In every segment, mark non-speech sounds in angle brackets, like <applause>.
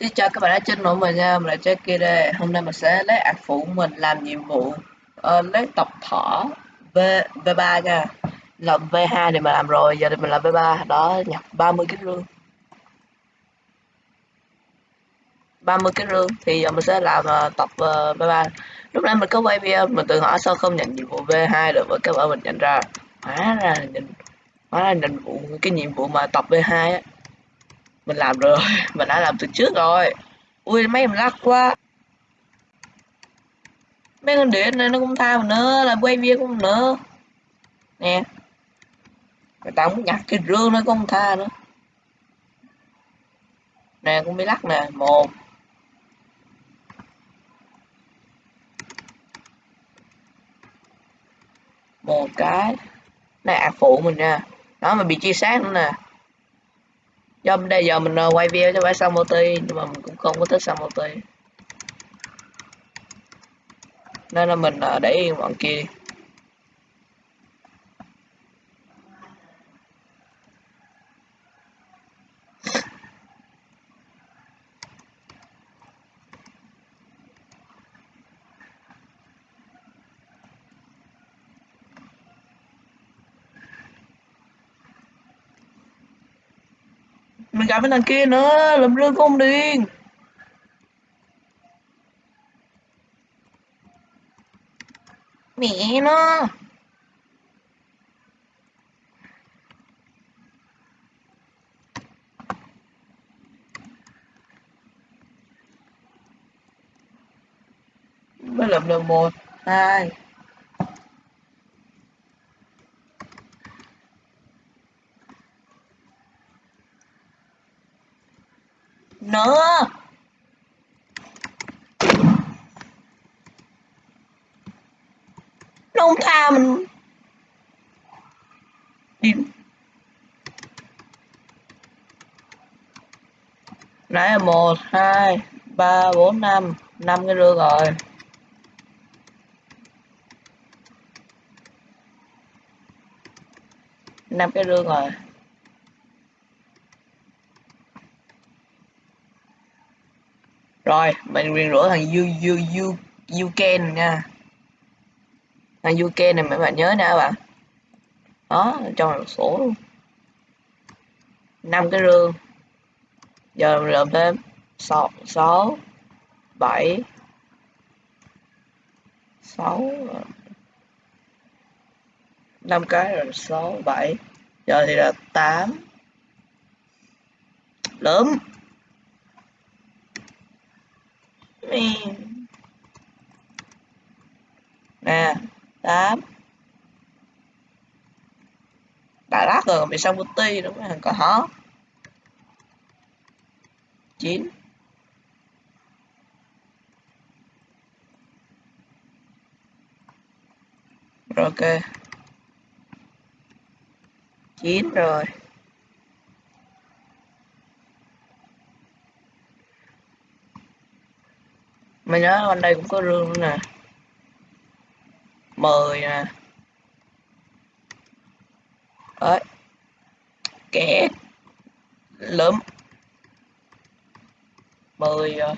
Xin chào các bạn đã trên nội mình nha, mình là Jackie đây. Hôm nay mình sẽ lấy ạc phụ mình làm nhiệm vụ uh, lấy tập thỏ V V3 nha. Làm V2 thì mình làm rồi, giờ thì mình làm V3. Đó, nhập 30 cái rương. 30 cái rương thì giờ mình sẽ làm uh, tập ờ, uh, V3. Lúc nãy mình có quay video mình tự hỏi sao không nhận nhiệm vụ V2 được và các bạn mình nhận ra hóa ra nhận hóa ra nhận vụ cái nhiệm vụ mà tập V2 á mình làm rồi, <laughs> mình đã làm từ trước rồi. Ui, mấy em lắc quá. Mấy con điện này nó cũng tha mình nữa làm quay video cũng nữa nè. Người ta muốn nhặt cái rương nó cũng tha nữa. Nè, cũng bị lắc nè. Một. Một cái. Này à, phụ mình nha. Đó, mà bị chia sáng nữa nè do đây giờ mình ờ, quay video cho phải xong multi nhưng mà mình cũng không có thích xong multi nên là mình ờ, để yên bọn kia mình gặp cái thằng kia nữa làm rơi không điên mẹ nó. Mới làm được một, hai. Nữa. Nó không tha mình. Đi nãy là một, hai, ba, bốn, năm. Năm cái rưa rồi. Năm cái rương rồi. Rồi, mình quyền rửa thằng you you you you can nha. Thằng you can này mấy bạn nhớ nha các bạn. Đó, trong một số luôn. Năm cái rương. Giờ mình làm thêm sáu sáu, bảy, sáu ờ, năm cái rồi sáu, bảy. Giờ thì là tám. Lớn. Ừ. nè, tám. Đã lát rồi bị xong ti đúng không có hó chín. Rồi, ok. Chín rồi. Mới nhớ bên đây cũng có rương nữa nè. Mười nè. Đấy. Kẻ lớn mười ờ,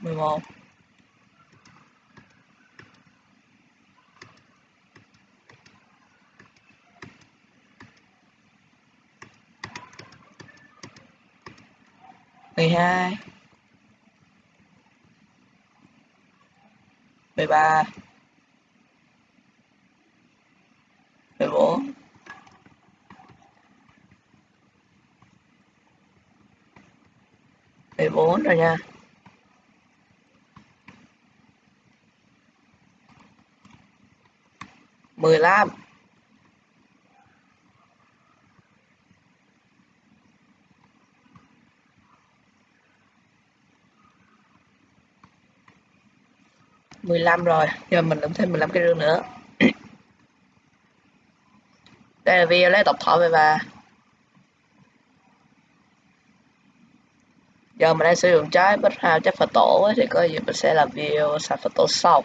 mười một. Mười hai mười ba mười bốn mười bốn rồi nha. mười lăm. 15 rồi. Giờ mình làm thêm 15 cái rương nữa. <clears throat> Đây là video lấy độc thỏ về và giờ mình đang sử dụng trái bích hào chất phật tổ ấy, thì có gì mình sẽ làm video sản phật tổ sau.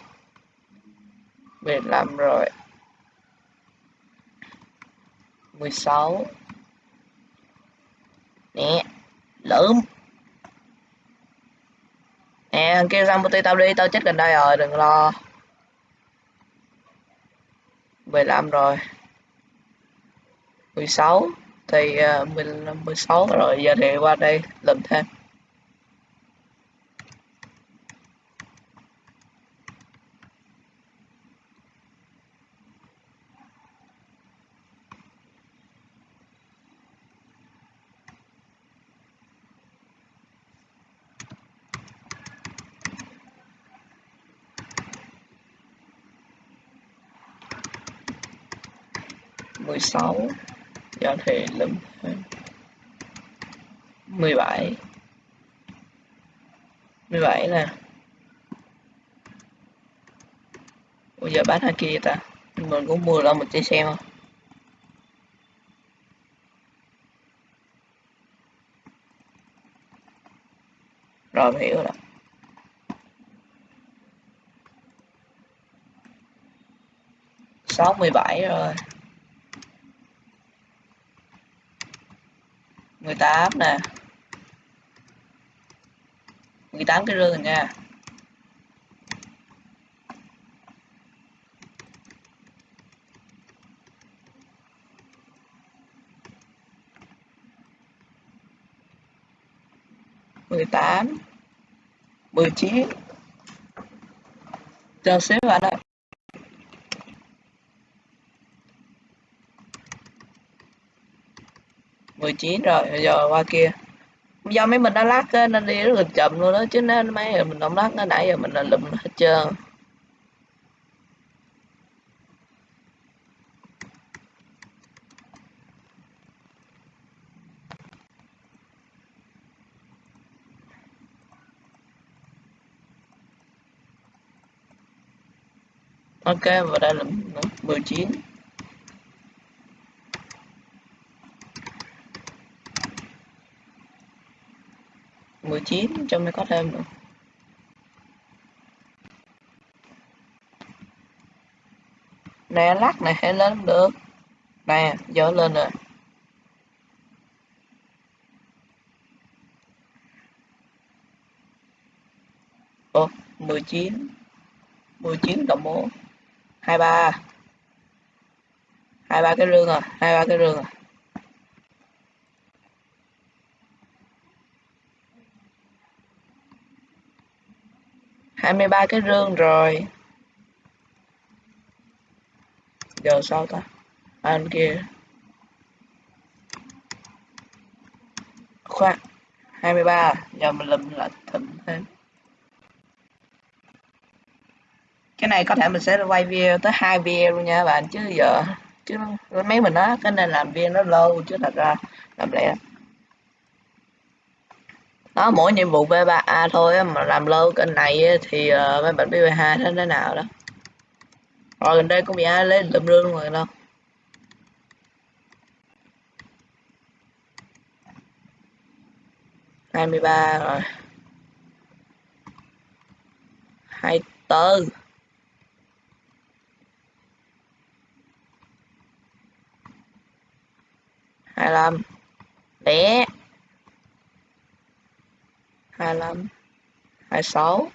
15 rồi. 16 nè lượm nè thằng kia sang tao đi tao chết gần đây rồi đừng lo. 15 rồi. 16 thì uh, 15 16 rồi giờ thì qua đây lần thêm. Mười sáu. Giờ thì lụm ờ, mười bảy. mười bảy nè. Bây giờ bán hai kia ta? Mình cũng mua lại một chiếc xe không rồi, mình hiểu rồi sáu mươi bảy rồi. 18 nè. 18 cái rương rồi nha. mười tám, mười chín. Cho xếp bạn ơi. 19 rồi giờ qua kia. Do mấy mình đã lát nên đi rất là chậm luôn đó, chứ nên mấy giờ mình không lát nó nãy giờ mình là lụm hết trơn. Ok, và đây là 19 19 cho mới có thêm được. Nè lắc này hay lên được. Nè dỡ lên rồi. Ồ, 19 19 cộng 4 23 23 cái rương à, rồi 23 cái rương rồi 23 cái rương rồi. Giờ sao ta? À, Anh kia. Khoan 23 giờ mình lùm lại thịnh thêm. Cái này có thể mình sẽ quay video tới hai video luôn nha bạn, chứ giờ, chứ mấy mình á cái nên làm video nó lâu, chứ thật ra làm lẽ đó mỗi nhiệm vụ V3A thôi mà làm lâu kênh này thì uh, mấy bạn biết V2 thế nào đó. Rồi gần đây cũng bị ai lấy lượm rương rồi đâu hai mươi ba rồi. Hai tư hai lăm. Đẻ 25 26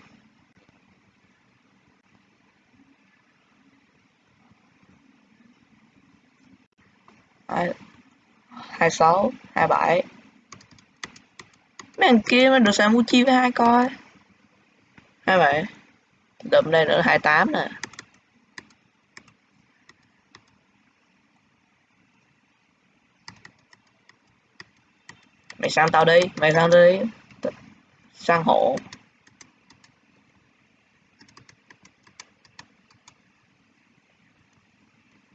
26 27 mấy thằng kia mà được sang mua chi với hai coi 27 đậm đây nữa 28 nè. Mày sang tao đi, mày sang đi sang hộ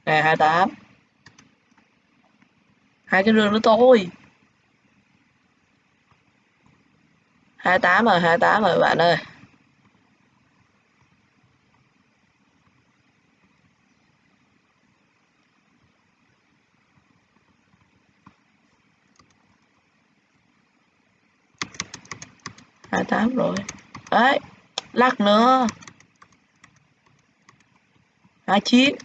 nè, hai tám. Hai cái rương nữa thôi. Hai tám rồi, hai tám rồi, bạn ơi. Hai tám rồi. Đấy lắc nữa. Hai chín.